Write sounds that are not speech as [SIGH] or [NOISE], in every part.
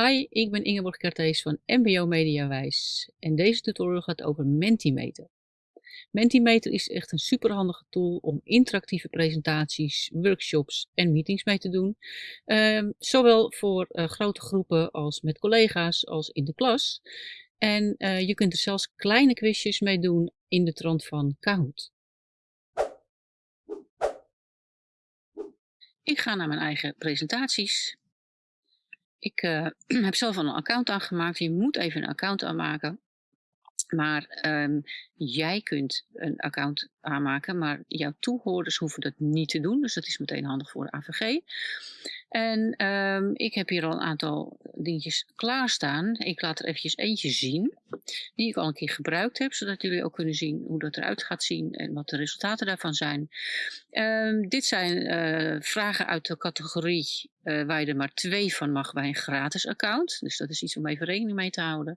Hi, ik ben Ingeborg Kertees van MBO Mediawijs en deze tutorial gaat over Mentimeter. Mentimeter is echt een superhandige tool om interactieve presentaties, workshops en meetings mee te doen. Ehm, zowel voor uh, grote groepen als met collega's als in de klas. En uh, je kunt er zelfs kleine quizjes mee doen in de trant van Kahoot. Ik ga naar mijn eigen presentaties ik uh, [CLEARS THROAT] heb zelf al een account aangemaakt. Je moet even een account aanmaken. Maar um, jij kunt een account aanmaken, maar jouw toehoorders hoeven dat niet te doen. Dus dat is meteen handig voor de AVG. En um, ik heb hier al een aantal dingetjes klaarstaan. Ik laat er eventjes eentje zien, die ik al een keer gebruikt heb, zodat jullie ook kunnen zien hoe dat eruit gaat zien en wat de resultaten daarvan zijn. Um, dit zijn uh, vragen uit de categorie uh, waar je er maar twee van mag bij een gratis account. Dus dat is iets om even rekening mee te houden.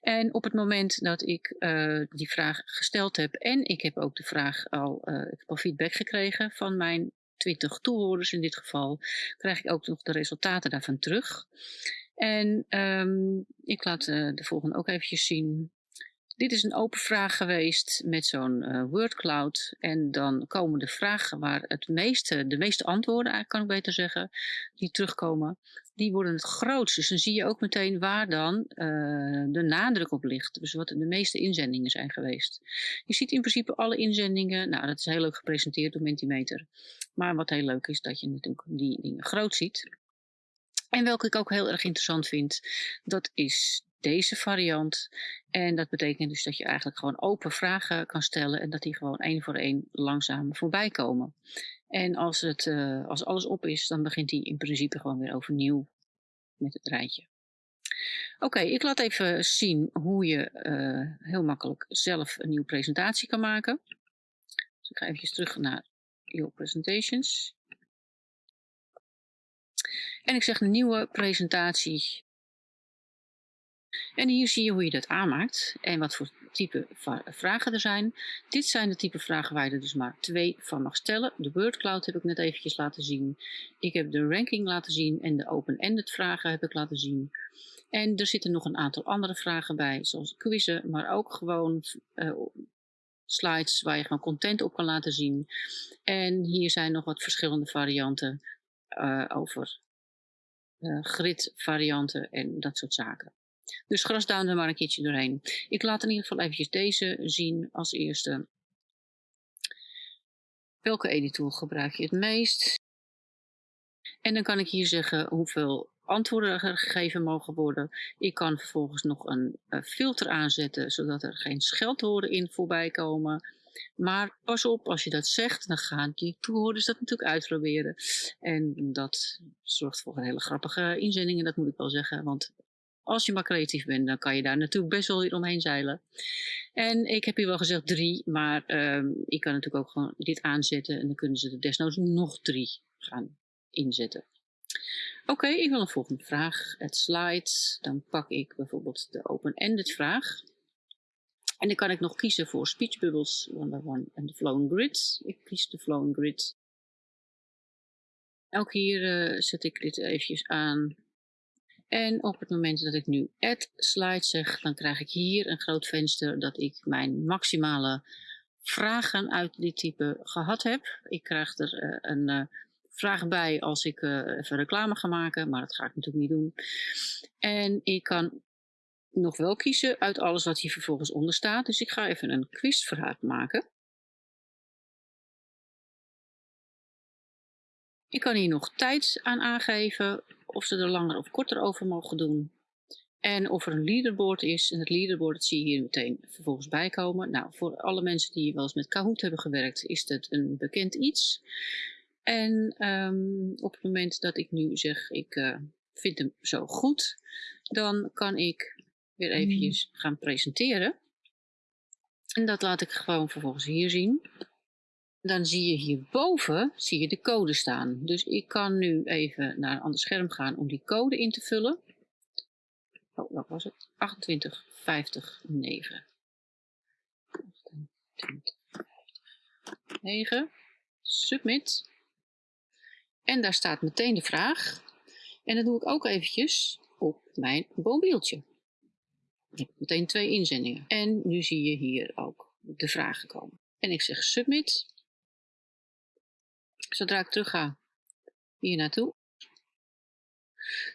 En op het moment dat ik uh, die vraag gesteld heb en ik heb ook de vraag al, ik heb al feedback gekregen van mijn 20 toehoorders in dit geval, krijg ik ook nog de resultaten daarvan terug. En um, ik laat uh, de volgende ook eventjes zien. Dit is een open vraag geweest met zo'n uh, wordcloud. En dan komen de vragen waar het meeste, de meeste antwoorden, kan ik beter zeggen, die terugkomen, die worden het grootst. Dus dan zie je ook meteen waar dan uh, de nadruk op ligt. Dus wat de meeste inzendingen zijn geweest. Je ziet in principe alle inzendingen. Nou, dat is heel leuk gepresenteerd door Mentimeter. Maar wat heel leuk is, dat je natuurlijk die dingen groot ziet. En welke ik ook heel erg interessant vind, dat is deze variant. En dat betekent dus dat je eigenlijk gewoon open vragen kan stellen en dat die gewoon één voor één langzaam voorbij komen. En als, het, uh, als alles op is, dan begint hij in principe gewoon weer overnieuw met het rijtje. Oké, ik laat even zien hoe je uh, heel makkelijk zelf een nieuwe presentatie kan maken. Dus ik ga even terug naar Your Presentations. En ik zeg een nieuwe presentatie. En hier zie je hoe je dat aanmaakt en wat voor type vragen er zijn. Dit zijn de type vragen waar je er dus maar twee van mag stellen. De WordCloud heb ik net eventjes laten zien. Ik heb de ranking laten zien en de open-ended vragen heb ik laten zien. En er zitten nog een aantal andere vragen bij, zoals quizzen, maar ook gewoon uh, slides waar je gewoon content op kan laten zien. En hier zijn nog wat verschillende varianten uh, over uh, grid varianten en dat soort zaken. Dus er maar een keertje doorheen. Ik laat in ieder geval eventjes deze zien als eerste. Welke editor gebruik je het meest? En dan kan ik hier zeggen hoeveel antwoorden er gegeven mogen worden. Ik kan vervolgens nog een uh, filter aanzetten, zodat er geen scheldwoorden in voorbij komen. Maar pas op, als je dat zegt, dan gaan die toehoorders dat natuurlijk uitproberen. En dat zorgt voor een hele grappige inzendingen, dat moet ik wel zeggen. Want als je maar creatief bent, dan kan je daar natuurlijk best wel weer omheen zeilen. En ik heb hier wel gezegd drie, maar um, ik kan natuurlijk ook gewoon dit aanzetten. En dan kunnen ze er desnoods nog drie gaan inzetten. Oké, ik wil een volgende vraag. Het slides. Dan pak ik bijvoorbeeld de open-ended vraag. En dan kan ik nog kiezen voor speech bubbles, one by one en de flowing grid. Ik kies de flowing grid. Ook hier uh, zet ik dit eventjes aan. En op het moment dat ik nu add slide zeg, dan krijg ik hier een groot venster dat ik mijn maximale vragen uit dit type gehad heb. Ik krijg er uh, een uh, vraag bij als ik uh, even reclame ga maken, maar dat ga ik natuurlijk niet doen. En ik kan nog wel kiezen uit alles wat hier vervolgens onder staat. Dus ik ga even een quizvraag maken. Ik kan hier nog tijd aan aangeven of ze er langer of korter over mogen doen. En of er een leaderboard is. En het leaderboard dat zie je hier meteen vervolgens bijkomen. Nou, voor alle mensen die wel eens met Kahoot hebben gewerkt, is het een bekend iets. En um, op het moment dat ik nu zeg, ik uh, vind hem zo goed, dan kan ik weer mm. eventjes gaan presenteren. En dat laat ik gewoon vervolgens hier zien. Dan zie je hierboven zie je de code staan. Dus ik kan nu even naar een ander scherm gaan om die code in te vullen. Oh, wat was het? 28, 50, 9. 28, 50, 9. Submit. En daar staat meteen de vraag. En dat doe ik ook eventjes op mijn mobieltje. Heb meteen twee inzendingen. En nu zie je hier ook de vragen komen. En ik zeg submit. Zodra ik terug ga hier naartoe,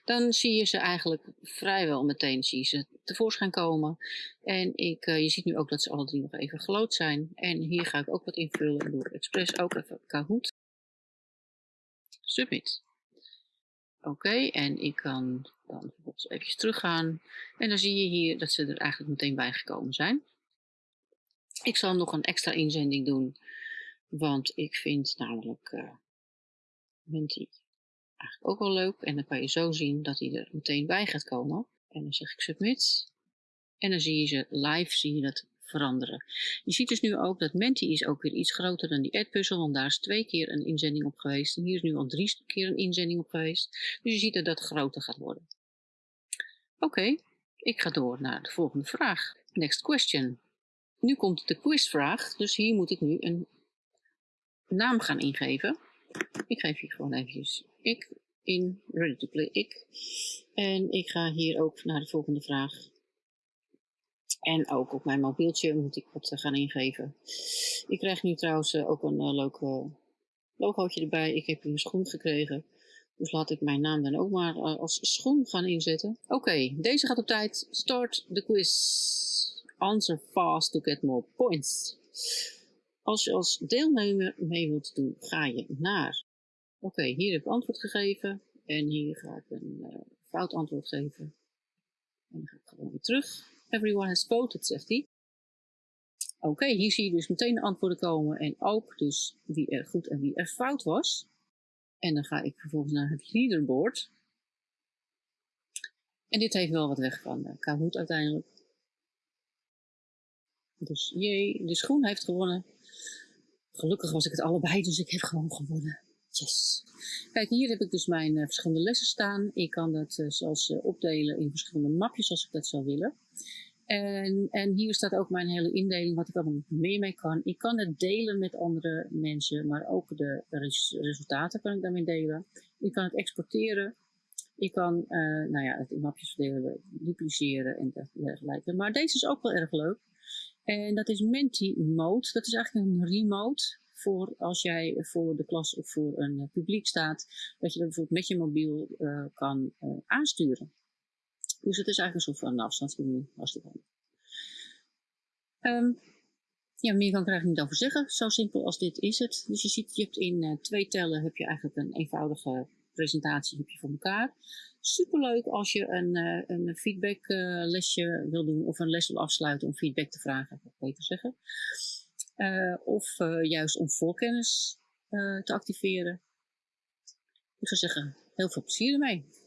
dan zie je ze eigenlijk vrijwel meteen zie je ze tevoorschijn komen. En ik, uh, je ziet nu ook dat ze alle drie nog even gelood zijn. En hier ga ik ook wat invullen. Ik doe expres ook even Kahoot. Submit. Oké, en ik kan dan bijvoorbeeld even teruggaan. En dan zie je hier dat ze er eigenlijk meteen bij gekomen zijn. Ik zal nog een extra inzending doen. Want ik vind namelijk uh, eigenlijk ook wel leuk. En dan kan je zo zien dat hij er meteen bij gaat komen. En dan zeg ik submit. En dan zie je ze live, zie je dat veranderen. Je ziet dus nu ook dat Menti is ook weer iets groter dan die Edpuzzle, want daar is twee keer een inzending op geweest. En hier is nu al drie keer een inzending op geweest. Dus je ziet dat dat groter gaat worden. Oké, ik ga door naar de volgende vraag. Next question. Nu komt de quizvraag, dus hier moet ik nu een naam gaan ingeven. Ik geef hier gewoon eventjes ik in Ready to Play ik. En ik ga hier ook naar de volgende vraag. En ook op mijn mobieltje moet ik wat gaan ingeven. Ik krijg nu trouwens eh, ook een uh, leuk logootje erbij. Ik heb een schoen gekregen. Dus laat ik mijn naam dan ook maar als schoen gaan inzetten. Oké, deze gaat op tijd. Start the quiz. Answer fast to get more points. Als je als deelnemer mee wilt doen, ga je naar Oké, hier heb ik antwoord gegeven. En hier ga ik een uh, fout antwoord geven. En dan ga ik gewoon weer terug. Everyone has voted, zegt hij. Oké, hier zie je dus meteen de antwoorden komen. En ook dus wie er goed en wie er fout was. En dan ga ik vervolgens naar het leaderboard. En dit heeft wel wat weg van uh, Kahoot uiteindelijk. Dus jee, de schoen heeft gewonnen. Gelukkig was ik het allebei, dus ik heb gewoon gewonnen. Yes. Kijk, hier heb ik dus mijn uh, verschillende lessen staan. Ik kan dat uh, zelfs uh, opdelen in verschillende mapjes als ik dat zou willen. En, en hier staat ook mijn hele indeling, wat ik allemaal meer mee kan. Ik kan het delen met andere mensen, maar ook de res resultaten kan ik daarmee delen. Ik kan het exporteren. Ik kan nou ja, het in mapjes verdelen, dupliceren en dergelijke. Maar deze is ook wel erg leuk. En dat is Menti Mode. Dat is eigenlijk een remote voor als jij voor de klas of voor een uh, publiek staat, dat je dat bijvoorbeeld met je mobiel uh, kan uh, aansturen. Dus het is eigenlijk een soort van afstandsmenu, hartstikke handig. Um, ja, meer kan ik er eigenlijk niet over zeggen. Zo simpel als dit is het. Dus je ziet, je hebt in twee tellen heb je eigenlijk een eenvoudige presentatie heb je voor elkaar. Superleuk als je een, een feedbacklesje wil doen of een les wil afsluiten om feedback te vragen, ik beter zeggen. Uh, of juist om voorkennis uh, te activeren. Ik zou zeggen, heel veel plezier ermee.